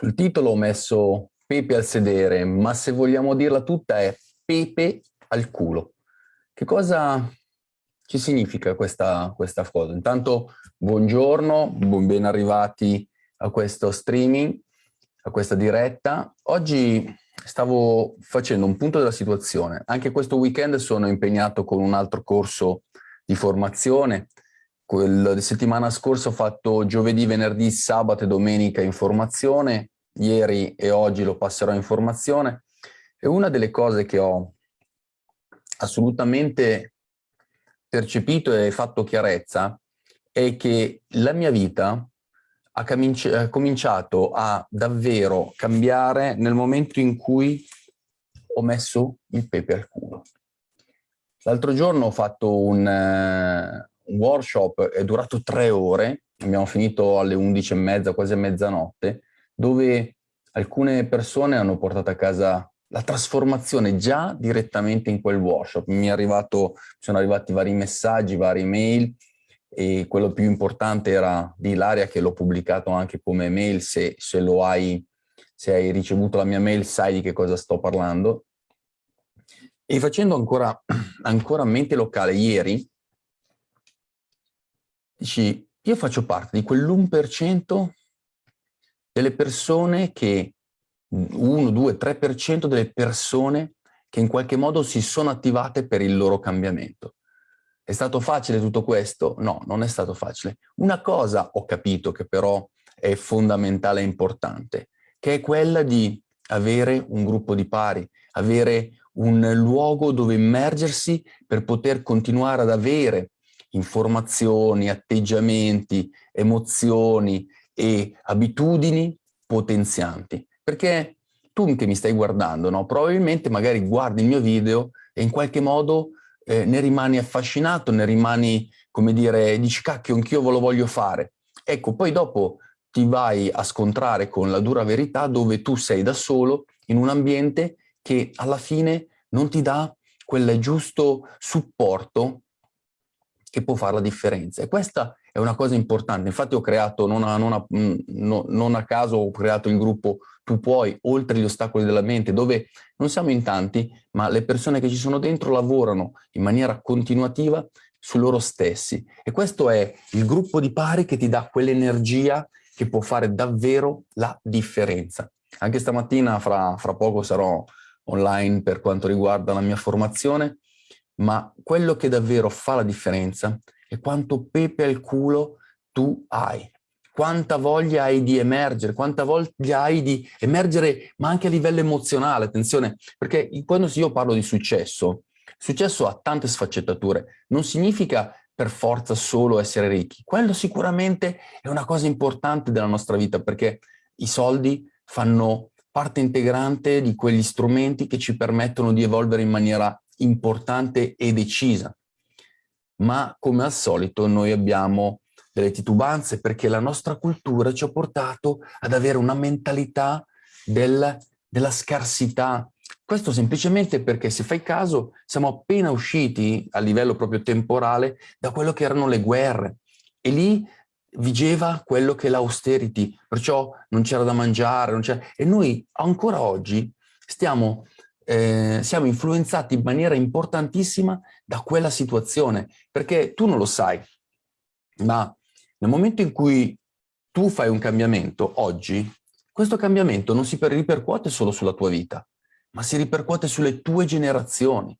Sul titolo ho messo Pepe al sedere, ma se vogliamo dirla tutta è Pepe al culo. Che cosa ci significa questa, questa cosa? Intanto buongiorno, ben arrivati a questo streaming, a questa diretta. Oggi stavo facendo un punto della situazione. Anche questo weekend sono impegnato con un altro corso di formazione. Quella settimana scorsa ho fatto giovedì, venerdì, sabato e domenica informazione ieri e oggi lo passerò in formazione, e una delle cose che ho assolutamente percepito e fatto chiarezza è che la mia vita ha cominciato a davvero cambiare nel momento in cui ho messo il pepe al culo. L'altro giorno ho fatto un, uh, un workshop, è durato tre ore, abbiamo finito alle 11 e mezza, quasi a mezzanotte, dove alcune persone hanno portato a casa la trasformazione già direttamente in quel workshop. Mi arrivato, sono arrivati vari messaggi, varie mail e quello più importante era di Ilaria che l'ho pubblicato anche come mail, se, se lo hai, se hai ricevuto la mia mail sai di che cosa sto parlando. E facendo ancora, ancora mente locale, ieri, dici, io faccio parte di quell'1% delle persone che, 1, 2, 3% delle persone che in qualche modo si sono attivate per il loro cambiamento. È stato facile tutto questo? No, non è stato facile. Una cosa ho capito che però è fondamentale e importante, che è quella di avere un gruppo di pari, avere un luogo dove immergersi per poter continuare ad avere informazioni, atteggiamenti, emozioni, e abitudini potenzianti. Perché tu che mi stai guardando, no? probabilmente magari guardi il mio video e in qualche modo eh, ne rimani affascinato, ne rimani, come dire, dici cacchio, anch'io ve lo voglio fare. Ecco, poi dopo ti vai a scontrare con la dura verità dove tu sei da solo in un ambiente che alla fine non ti dà quel giusto supporto che può fare la differenza. E questa una cosa importante. Infatti ho creato, non a, non a, mm, no, non a caso ho creato il gruppo Tu puoi, oltre gli ostacoli della mente, dove non siamo in tanti, ma le persone che ci sono dentro lavorano in maniera continuativa su loro stessi. E questo è il gruppo di pari che ti dà quell'energia che può fare davvero la differenza. Anche stamattina, fra, fra poco, sarò online per quanto riguarda la mia formazione, ma quello che davvero fa la differenza e quanto pepe al culo tu hai. Quanta voglia hai di emergere, quanta voglia hai di emergere, ma anche a livello emozionale, attenzione, perché quando io parlo di successo, successo ha tante sfaccettature, non significa per forza solo essere ricchi, quello sicuramente è una cosa importante della nostra vita, perché i soldi fanno parte integrante di quegli strumenti che ci permettono di evolvere in maniera importante e decisa ma come al solito noi abbiamo delle titubanze perché la nostra cultura ci ha portato ad avere una mentalità del, della scarsità. Questo semplicemente perché se fai caso siamo appena usciti a livello proprio temporale da quello che erano le guerre e lì vigeva quello che è l'austerity, perciò non c'era da mangiare, e noi ancora oggi stiamo eh, siamo influenzati in maniera importantissima da quella situazione, perché tu non lo sai, ma nel momento in cui tu fai un cambiamento oggi, questo cambiamento non si ripercuote solo sulla tua vita, ma si ripercuote sulle tue generazioni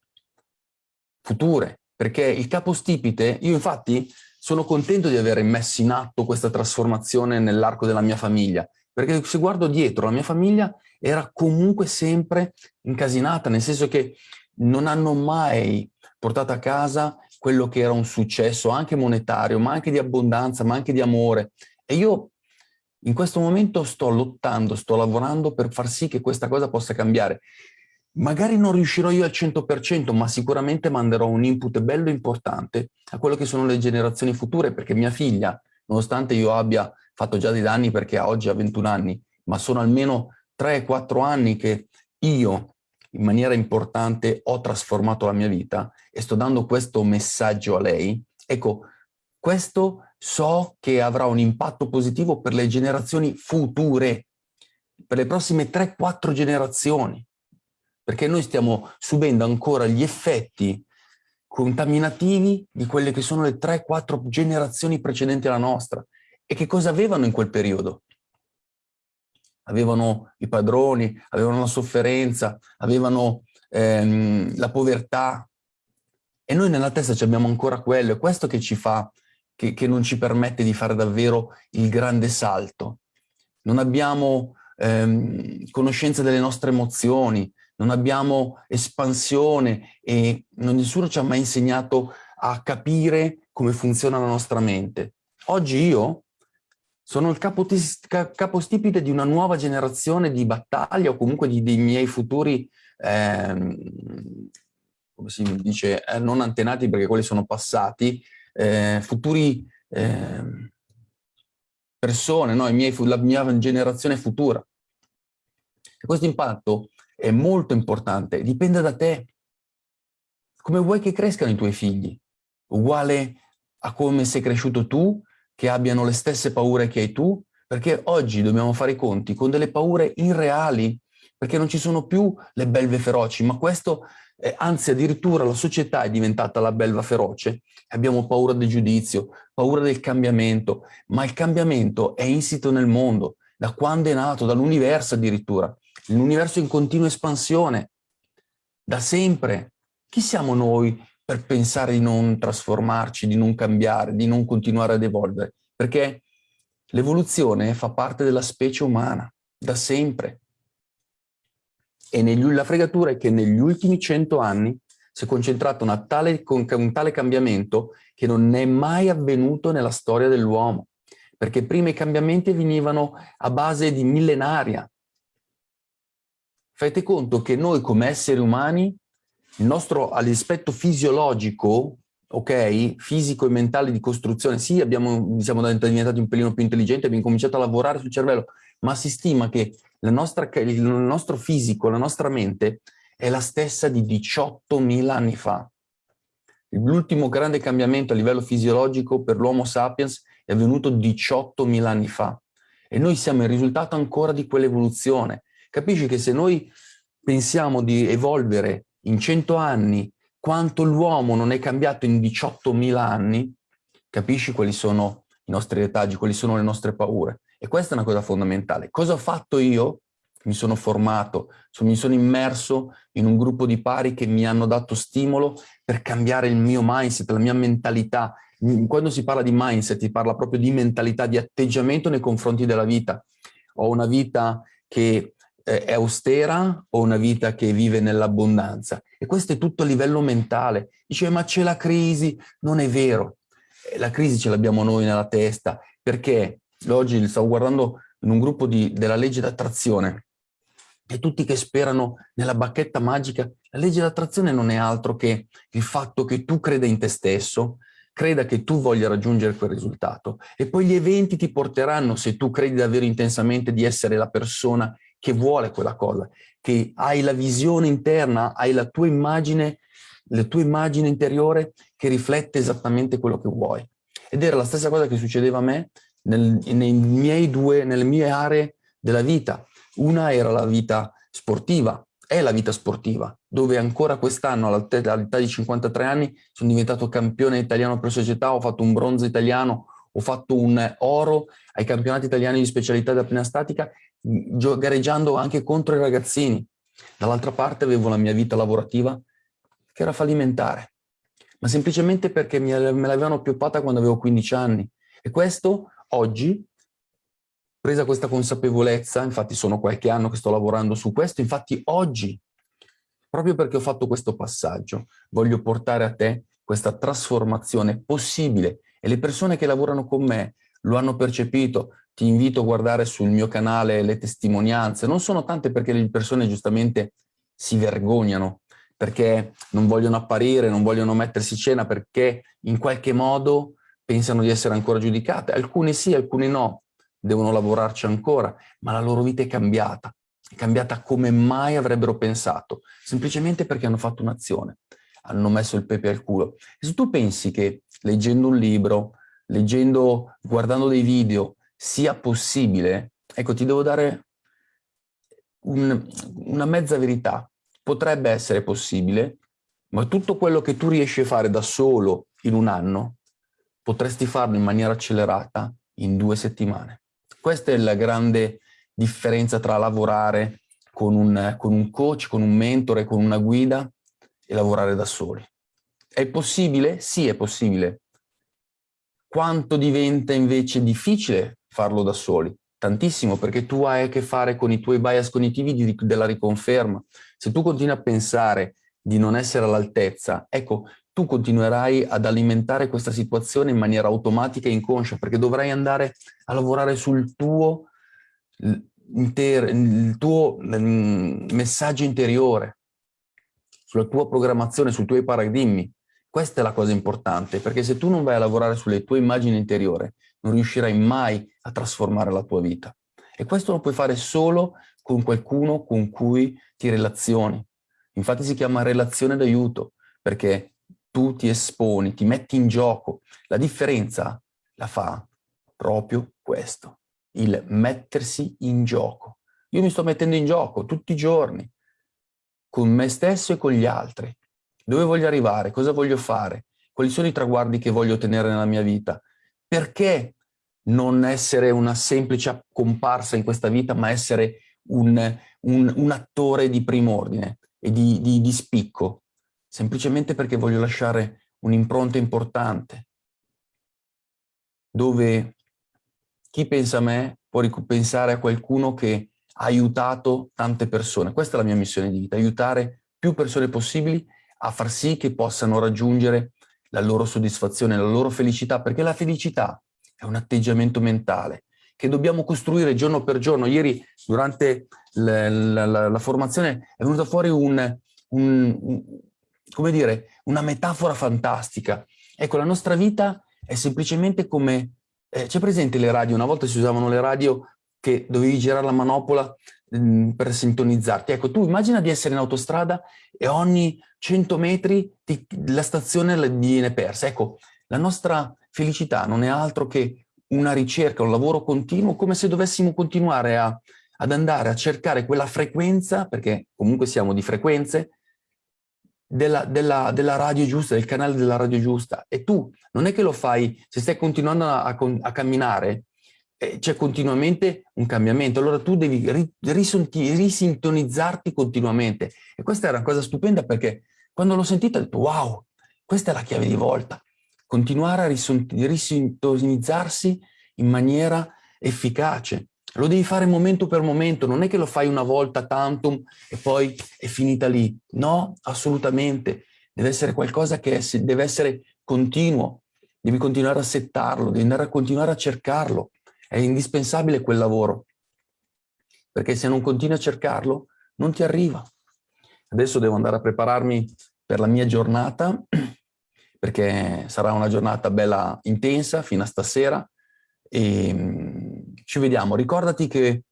future, perché il capostipite, io infatti sono contento di aver messo in atto questa trasformazione nell'arco della mia famiglia, perché se guardo dietro la mia famiglia era comunque sempre incasinata, nel senso che non hanno mai portato a casa quello che era un successo anche monetario, ma anche di abbondanza, ma anche di amore. E io in questo momento sto lottando, sto lavorando per far sì che questa cosa possa cambiare. Magari non riuscirò io al 100%, ma sicuramente manderò un input bello importante a quello che sono le generazioni future, perché mia figlia, nonostante io abbia fatto già dei danni perché oggi ha 21 anni, ma sono almeno 3-4 anni che io in maniera importante ho trasformato la mia vita e sto dando questo messaggio a lei, ecco, questo so che avrà un impatto positivo per le generazioni future. per le prossime 3-4 generazioni, perché noi stiamo subendo ancora gli effetti contaminativi di quelle che sono le 3-4 generazioni precedenti alla nostra. E che cosa avevano in quel periodo? Avevano i padroni, avevano la sofferenza, avevano ehm, la povertà. E noi nella testa abbiamo ancora quello, è questo che ci fa, che, che non ci permette di fare davvero il grande salto. Non abbiamo ehm, conoscenza delle nostre emozioni, non abbiamo espansione e nessuno ci ha mai insegnato a capire come funziona la nostra mente. Oggi io sono il capostipite di una nuova generazione di battaglia o comunque di, dei miei futuri, ehm, come si dice, eh, non antenati perché quelli sono passati, eh, futuri eh, persone, no? miei, la mia generazione futura. E questo impatto è molto importante, dipende da te. Come vuoi che crescano i tuoi figli? Uguale a come sei cresciuto tu, che abbiano le stesse paure che hai tu? Perché oggi dobbiamo fare i conti con delle paure irreali, perché non ci sono più le belve feroci, ma questo, eh, anzi addirittura la società è diventata la belva feroce. Abbiamo paura del giudizio, paura del cambiamento, ma il cambiamento è insito nel mondo, da quando è nato, dall'universo addirittura l'universo in continua espansione, da sempre. Chi siamo noi per pensare di non trasformarci, di non cambiare, di non continuare ad evolvere? Perché l'evoluzione fa parte della specie umana, da sempre. E negli, la fregatura è che negli ultimi cento anni si è concentrato tale, un tale cambiamento che non è mai avvenuto nella storia dell'uomo. Perché prima i cambiamenti venivano a base di millenaria, fate conto che noi come esseri umani, il nostro all'aspetto fisiologico, ok, fisico e mentale di costruzione, sì, abbiamo, siamo diventati un pelino più intelligenti, abbiamo cominciato a lavorare sul cervello, ma si stima che nostra, il nostro fisico, la nostra mente è la stessa di 18.000 anni fa. L'ultimo grande cambiamento a livello fisiologico per l'Homo sapiens è avvenuto 18.000 anni fa. E noi siamo il risultato ancora di quell'evoluzione. Capisci che se noi pensiamo di evolvere in 100 anni quanto l'uomo non è cambiato in 18.000 anni, capisci quali sono i nostri retaggi, quali sono le nostre paure. E questa è una cosa fondamentale. Cosa ho fatto io? Mi sono formato, mi sono immerso in un gruppo di pari che mi hanno dato stimolo per cambiare il mio mindset, la mia mentalità. Quando si parla di mindset, si parla proprio di mentalità, di atteggiamento nei confronti della vita. Ho una vita che è austera o una vita che vive nell'abbondanza? E questo è tutto a livello mentale. Dice, ma c'è la crisi. Non è vero. Eh, la crisi ce l'abbiamo noi nella testa, perché oggi stavo guardando in un gruppo di, della legge d'attrazione e tutti che sperano nella bacchetta magica. La legge d'attrazione non è altro che il fatto che tu creda in te stesso, creda che tu voglia raggiungere quel risultato e poi gli eventi ti porteranno, se tu credi davvero intensamente di essere la persona che vuole quella cosa, che hai la visione interna, hai la tua immagine, la tua immagine interiore che riflette esattamente quello che vuoi. Ed era la stessa cosa che succedeva a me nel, nei miei due, nelle mie aree della vita. Una era la vita sportiva, è la vita sportiva, dove ancora quest'anno all'età di 53 anni sono diventato campione italiano per società, ho fatto un bronzo italiano, ho fatto un oro ai campionati italiani di specialità da apnea statica gareggiando anche contro i ragazzini. Dall'altra parte avevo la mia vita lavorativa che era fallimentare, ma semplicemente perché me l'avevano pioppata quando avevo 15 anni. E questo oggi, presa questa consapevolezza, infatti sono qualche anno che sto lavorando su questo, infatti oggi, proprio perché ho fatto questo passaggio, voglio portare a te questa trasformazione possibile e le persone che lavorano con me lo hanno percepito, ti invito a guardare sul mio canale le testimonianze, non sono tante perché le persone giustamente si vergognano, perché non vogliono apparire, non vogliono mettersi cena, perché in qualche modo pensano di essere ancora giudicate. Alcuni sì, alcuni no, devono lavorarci ancora, ma la loro vita è cambiata, è cambiata come mai avrebbero pensato, semplicemente perché hanno fatto un'azione, hanno messo il pepe al culo. E se tu pensi che leggendo un libro, leggendo, guardando dei video, sia possibile, ecco ti devo dare un, una mezza verità. Potrebbe essere possibile, ma tutto quello che tu riesci a fare da solo in un anno, potresti farlo in maniera accelerata in due settimane. Questa è la grande differenza tra lavorare con un, con un coach, con un mentore, con una guida e lavorare da soli. È possibile? Sì, è possibile. Quanto diventa invece difficile farlo da soli? Tantissimo, perché tu hai a che fare con i tuoi bias cognitivi di, della riconferma. Se tu continui a pensare di non essere all'altezza, ecco, tu continuerai ad alimentare questa situazione in maniera automatica e inconscia, perché dovrai andare a lavorare sul tuo, il tuo messaggio interiore, sulla tua programmazione, sui tuoi paradigmi. Questa è la cosa importante, perché se tu non vai a lavorare sulle tue immagini interiore, non riuscirai mai a trasformare la tua vita. E questo lo puoi fare solo con qualcuno con cui ti relazioni. Infatti si chiama relazione d'aiuto, perché tu ti esponi, ti metti in gioco. La differenza la fa proprio questo, il mettersi in gioco. Io mi sto mettendo in gioco tutti i giorni, con me stesso e con gli altri. Dove voglio arrivare? Cosa voglio fare? Quali sono i traguardi che voglio ottenere nella mia vita? Perché non essere una semplice comparsa in questa vita, ma essere un, un, un attore di prim'ordine e di, di, di spicco? Semplicemente perché voglio lasciare un'impronta importante, dove chi pensa a me può pensare a qualcuno che ha aiutato tante persone. Questa è la mia missione di vita, aiutare più persone possibili a far sì che possano raggiungere la loro soddisfazione, la loro felicità, perché la felicità è un atteggiamento mentale che dobbiamo costruire giorno per giorno. Ieri durante la, la, la, la formazione è venuta fuori un, un, un, come dire, una metafora fantastica. Ecco, la nostra vita è semplicemente come... Eh, C'è presente le radio? Una volta si usavano le radio che dovevi girare la manopola mh, per sintonizzarti. Ecco, tu immagina di essere in autostrada e ogni 100 metri ti, la stazione viene persa. Ecco, la nostra felicità non è altro che una ricerca, un lavoro continuo, come se dovessimo continuare a, ad andare a cercare quella frequenza, perché comunque siamo di frequenze, della, della, della, radio giusta, del canale della radio giusta. E tu non è che lo fai, se stai continuando a, a, a camminare, c'è continuamente un cambiamento. Allora tu devi ri, risintonizzarti continuamente. E questa era una cosa stupenda perché quando l'ho sentita ho detto wow, questa è la chiave di volta. Continuare a risintonizzarsi in maniera efficace. Lo devi fare momento per momento, non è che lo fai una volta tantum e poi è finita lì. No, assolutamente. Deve essere qualcosa che deve essere continuo. Devi continuare a settarlo, devi andare a continuare a cercarlo. È indispensabile quel lavoro. Perché se non continui a cercarlo, non ti arriva. Adesso devo andare a prepararmi per la mia giornata, perché sarà una giornata bella intensa fino a stasera. E ci vediamo. Ricordati che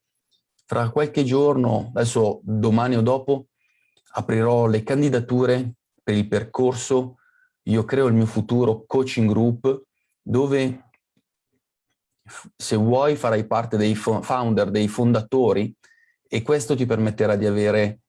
tra qualche giorno, adesso domani o dopo, aprirò le candidature per il percorso Io creo il mio futuro coaching group, dove se vuoi farai parte dei founder, dei fondatori, e questo ti permetterà di avere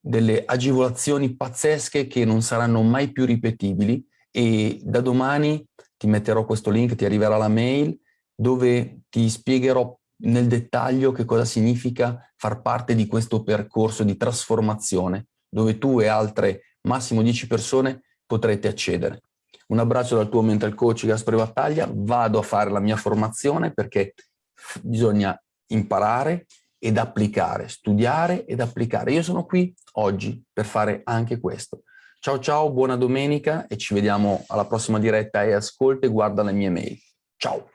delle agevolazioni pazzesche che non saranno mai più ripetibili e da domani ti metterò questo link, ti arriverà la mail dove ti spiegherò nel dettaglio che cosa significa far parte di questo percorso di trasformazione, dove tu e altre massimo 10 persone potrete accedere. Un abbraccio dal tuo mental coach Gaspare Battaglia, vado a fare la mia formazione perché bisogna imparare ed applicare, studiare ed applicare. Io sono qui oggi per fare anche questo. Ciao ciao, buona domenica e ci vediamo alla prossima diretta e ascolta e guarda le mie mail. Ciao!